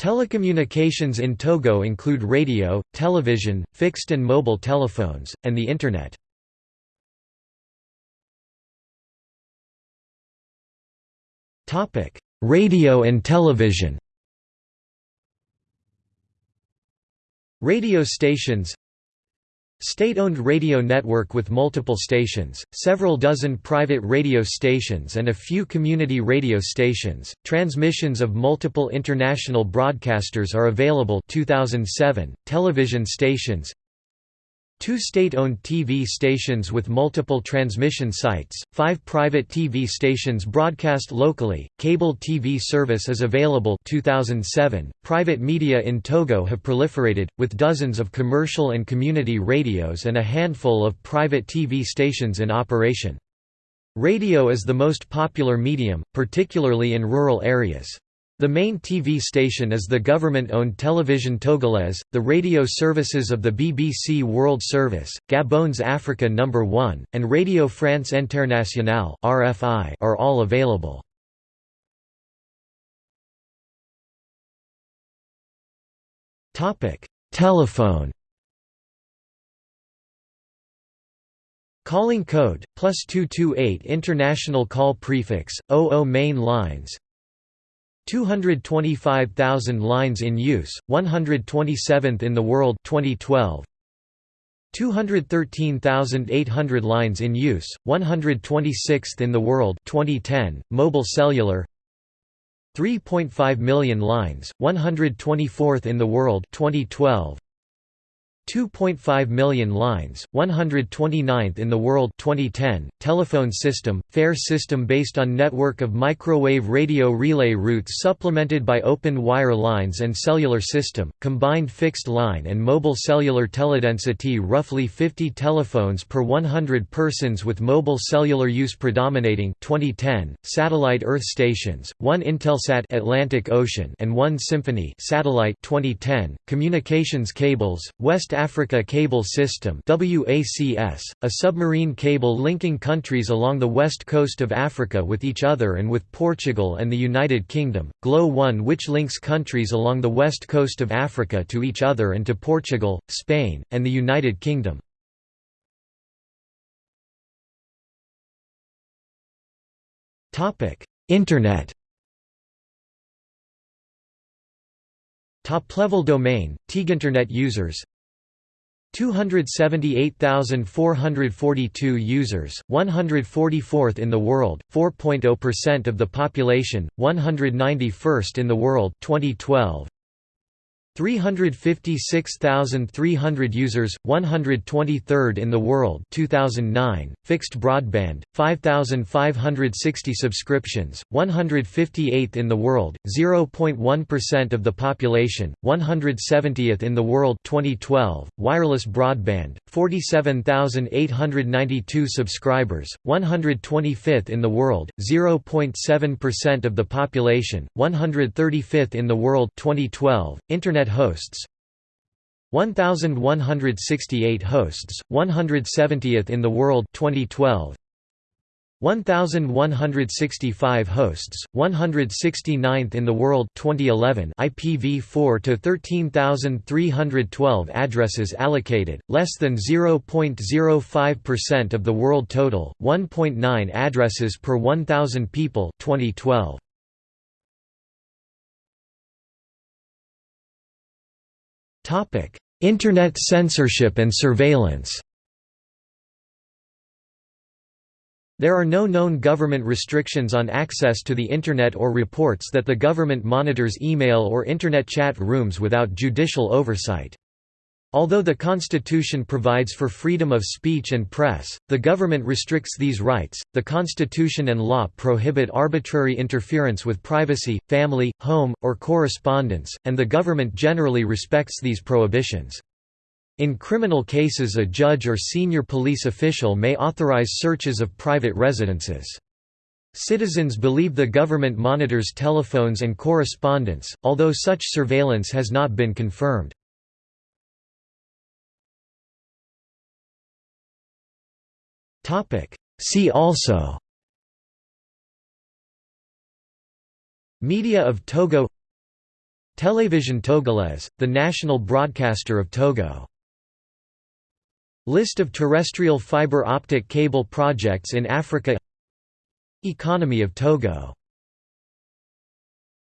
Telecommunications in Togo include radio, television, fixed and mobile telephones, and the Internet. Radio and television Radio stations State-owned radio network with multiple stations, several dozen private radio stations and a few community radio stations. Transmissions of multiple international broadcasters are available 2007. Television stations Two state-owned TV stations with multiple transmission sites, five private TV stations broadcast locally, cable TV service is available 2007. .Private media in Togo have proliferated, with dozens of commercial and community radios and a handful of private TV stations in operation. Radio is the most popular medium, particularly in rural areas. The main TV station is the government-owned Television Togolaise, the radio services of the BBC World Service, Gabon's Africa No. 1, and Radio France Internationale (RFI) are all available. Topic: Telephone. Calling code plus two two eight international call prefix 00 main lines 225,000 lines in use, 127th in the world 2012. 213,800 lines in use, 126th in the world 2010. Mobile cellular 3.5 million lines, 124th in the world 2012. 2.5 million lines, 129th in the world 2010, telephone system, fair system based on network of microwave radio relay routes supplemented by open wire lines and cellular system, combined fixed line and mobile cellular teledensity roughly 50 telephones per 100 persons with mobile cellular use predominating 2010, satellite Earth stations, one Intelsat Atlantic Ocean and one Symphonie satellite 2010, communications cables, West Africa Cable System a submarine cable linking countries along the west coast of Africa with each other and with Portugal and the United Kingdom, GLO 1 which links countries along the west coast of Africa to each other and to Portugal, Spain, and the United Kingdom. Internet Top-level domain, TIGINternet users 278,442 users, 144th in the world, 4.0% of the population, 191st in the world 2012. 356,300 users, 123rd in the world 2009, fixed broadband, 5,560 subscriptions, 158th in the world, 0.1% of the population, 170th in the world 2012, wireless broadband, 47,892 subscribers, 125th in the world, 0.7% of the population, 135th in the world 2012, Internet Internet hosts. 1168 hosts 170th in the world 2012 1165 hosts 169th in the world 2011 IPv4 to 13312 addresses allocated less than 0.05% of the world total 1.9 addresses per 1000 people 2012 Internet censorship and surveillance There are no known government restrictions on access to the Internet or reports that the government monitors email or Internet chat rooms without judicial oversight. Although the Constitution provides for freedom of speech and press, the government restricts these rights. The Constitution and law prohibit arbitrary interference with privacy, family, home, or correspondence, and the government generally respects these prohibitions. In criminal cases a judge or senior police official may authorize searches of private residences. Citizens believe the government monitors telephones and correspondence, although such surveillance has not been confirmed. See also Media of Togo Télévision Togolaise, the national broadcaster of Togo. List of terrestrial fiber optic cable projects in Africa Economy of Togo